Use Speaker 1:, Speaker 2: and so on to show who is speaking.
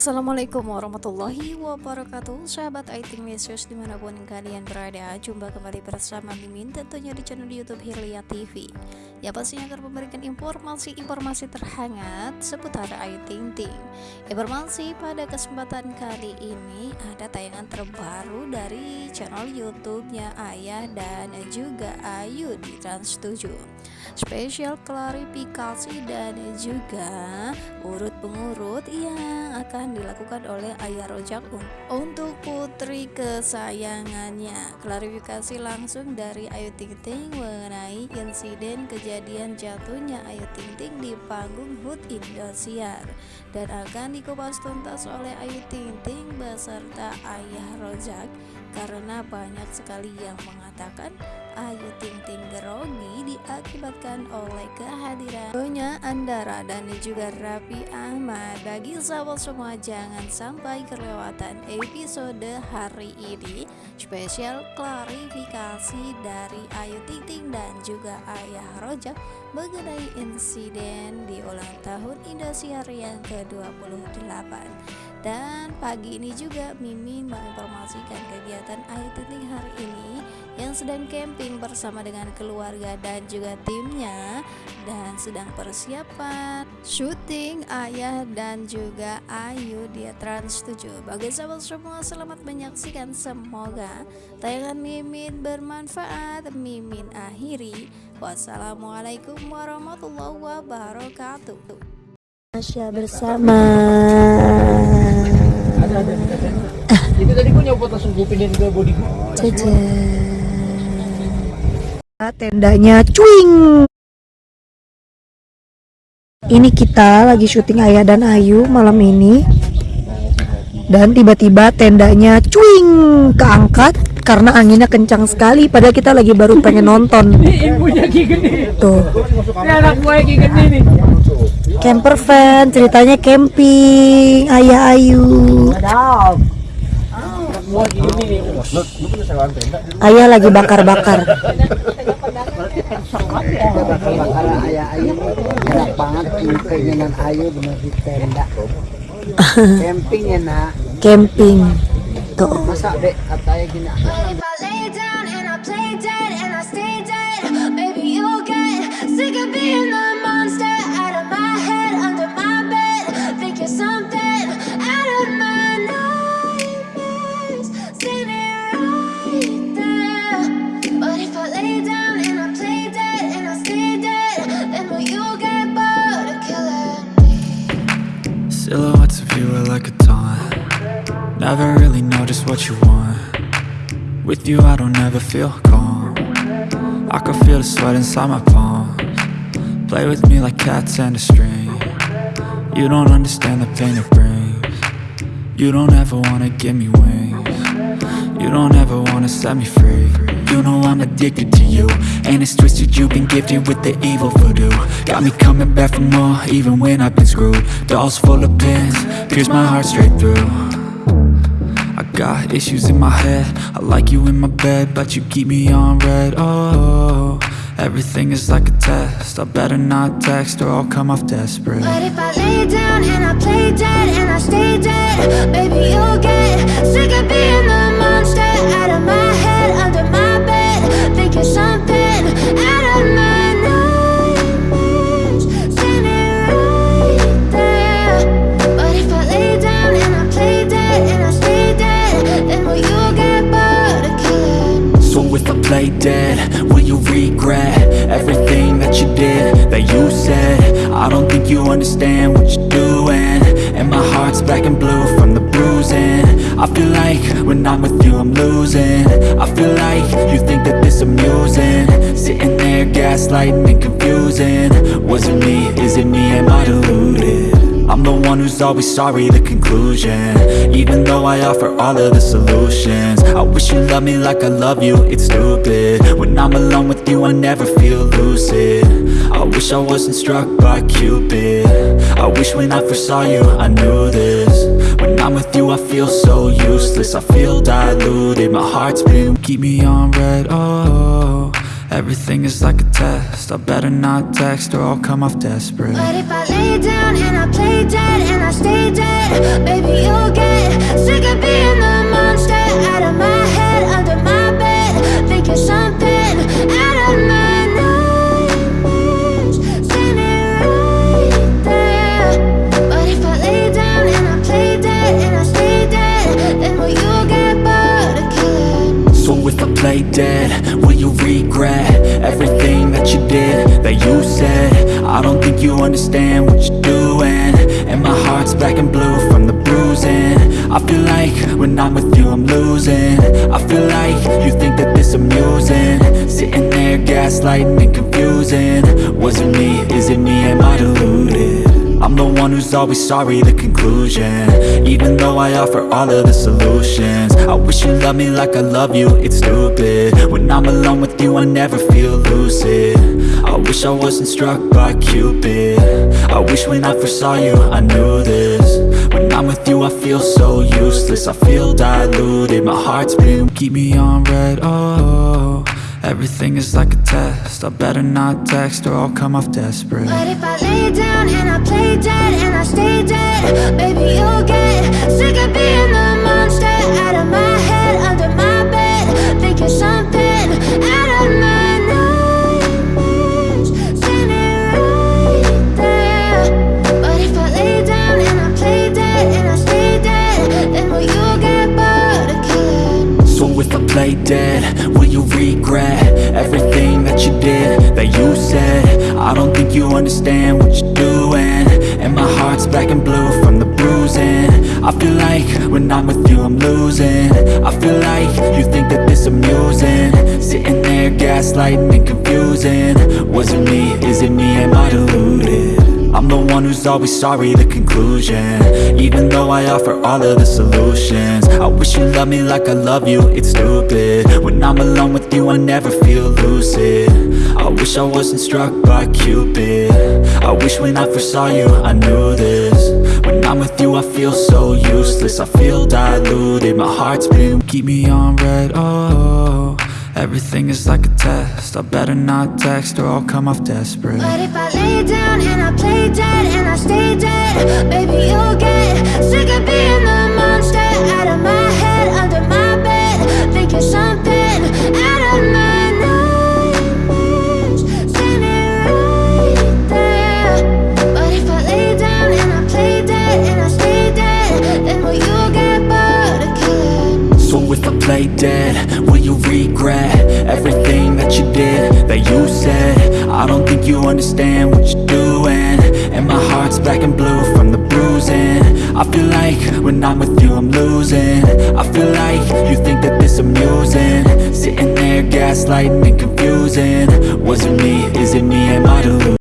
Speaker 1: Assalamualaikum warahmatullahi wabarakatuh. Sahabat IT News di mana pun kalian berada Jumpa kembali bersama Mimin tentunya di channel Youtube Hilya TV Ya pastinya akan memberikan informasi-informasi terhangat seputar Ayu Ting Ting. Informasi pada kesempatan kali ini ada tayangan terbaru dari channel Youtubenya Ayah dan juga Ayu di Trans 7 spesial klarifikasi dan juga urut pengurut yang akan dilakukan oleh Ayah Rojak untuk putri kesayangannya. Klarifikasi langsung dari Ayu Ting Ting mengenai insiden kejadian jatuhnya Ayu Ting Ting di panggung HUT Indosiar dan akan dikupas tuntas oleh Ayu Ting Ting beserta Ayah Rojak karena banyak sekali yang mengatakan Ayu Ting Ting grogi diakibatkan oleh kehadiran Donya Andara dan juga Raffi Ahmad. Bagi sahabat semua jangan sampai kelewatan episode hari ini. Spesial klarifikasi dari Ayu Ting Ting dan juga Ayah Rojak mengenai insiden di ulang tahun Indosiar yang ke-28 dan pagi ini juga Mimin menginformasikan kegiatan Ayu Ting hari ini yang sedang camping bersama dengan keluarga dan juga timnya dan sedang persiapan syuting Ayah dan juga Ayu di Trans 7 bagi sahabat semua selamat menyaksikan. Semoga tayangan Mimin bermanfaat. Mimin akhiri. Wassalamualaikum warahmatullahi wabarakatuh.
Speaker 2: Masya bersama
Speaker 3: itu tadi gue nyopot langsung gue pindahin ke body gue
Speaker 2: tendanya cuing. Ini kita lagi syuting Ayah dan Ayu malam ini. Dan tiba-tiba tendanya cuing keangkat karena anginnya kencang sekali padahal kita lagi baru pengen nonton.
Speaker 3: Ibunya
Speaker 2: tuh.
Speaker 3: Ini anak gue Ki Gede nih.
Speaker 2: Camper fan ceritanya camping Ayah Ayu. Ayah lagi bakar-bakar.
Speaker 4: Bakar ayah ayu. Enak banget ini keinginan ayu bener di tenda. Camping ya nak
Speaker 2: camping tuh
Speaker 4: masa dek katanya gini
Speaker 5: If I lay down and I play dead and I stay dead, maybe you'll get sick of being the monster out of my head, under my bed. Think you're something out of my nightmares, standing right there. But if I lay down and I play dead and I stay dead, then will you get bored of killing me?
Speaker 6: Silhouettes of you are like a taunt Never really know just what you want. With you I don't ever feel calm. I can feel the sweat inside my palms. Play with me like cats and a string. You don't understand the pain it brings. You don't ever wanna give me wings. You don't ever wanna set me free. You know I'm addicted to you And it's twisted. You've been gifted with the evil voodoo. Got me coming back for more even when I've been screwed. Dolls full of pins, pierce my heart straight through got issues in my head. I like you in my bed But you keep me on red. Oh, everything is like a test. I better not text or I'll come off desperate.
Speaker 5: But if I lay down and I play dead and I stay dead, baby you'll get sick of being the monster out of my head, under my bed. Think you're something
Speaker 6: don't think you understand what you're doing. And my heart's black and blue from the bruising. I feel like when I'm with you I'm losing. I feel like you think that this amusing. Sitting there gaslighting and confusing. Was it me, is it me, am I deluded? I'm the one who's always sorry, the conclusion. Even though I offer all of the solutions. I wish you loved me like I love you, it's stupid. When I'm alone with you I never feel lucid I wish I wasn't struck by Cupid. I wish when I first saw you I knew this. When I'm with you I feel so useless. I feel diluted, my heart's been Keep me on red, oh. Everything is like a test. I better not text or I'll come off desperate.
Speaker 5: But if I lay down and I play dead and I stay dead, play dead, will you
Speaker 6: regret everything that you did, that you said? I don't think you understand what you're doing. And my heart's black and blue from the bruising. I feel like when I'm with you I'm losing. I feel like you think that this amusing. Sitting there gaslighting and confusing. Was it me, is it me, am I deluded? I'm the one who's always sorry, the conclusion. Even though I offer all of the solutions I wish you loved me like I love you, it's stupid. When I'm alone with you, I never feel lucid. I wish I wasn't struck by Cupid. I wish when I first saw you, I knew this. When I'm with you, I feel so useless I feel diluted, my heart's been Keep me on red, oh Everything is like a test I better not text or I'll come off desperate
Speaker 5: But if I lay down and I play dead and I stay dead, baby, you'll get sick of being the monster out of my head, under my bed. Think you're something out of my nightmares, standing right there. But if I lay down and I play dead and I stay dead, then will you get bored of killing?
Speaker 6: So if I play dead, you regret everything that you did, that you said? I don't think you understand what you're doing. And my heart's black and blue from the bruising. I feel like when I'm with you I'm losing. I feel like you think that this amusing. Sitting there gaslighting and confusing. Was it me, is it me, am I deluded? I'm the one who's always sorry, the conclusion. Even though I offer all of the solutions. I wish you loved me like I love you, it's stupid. When I'm alone with you, I never feel lucid. I wish I wasn't struck by Cupid. I wish when I first saw you, I knew this. When I'm with you, I feel so useless. I feel diluted, my heart's been Keep me on red, oh Everything is like a test I better not text or I'll come off desperate
Speaker 5: But if I lay down and I play dead and I stay dead, baby, you'll get sick of being the monster out of my head, under my bed. Think you're something
Speaker 6: you understand what you're doing. And my heart's black and blue from the bruising. I feel like when I'm with you I'm losing. I feel like you think that this amusing. Sitting there gaslighting and confusing. Was it me, is it me, am I deluded?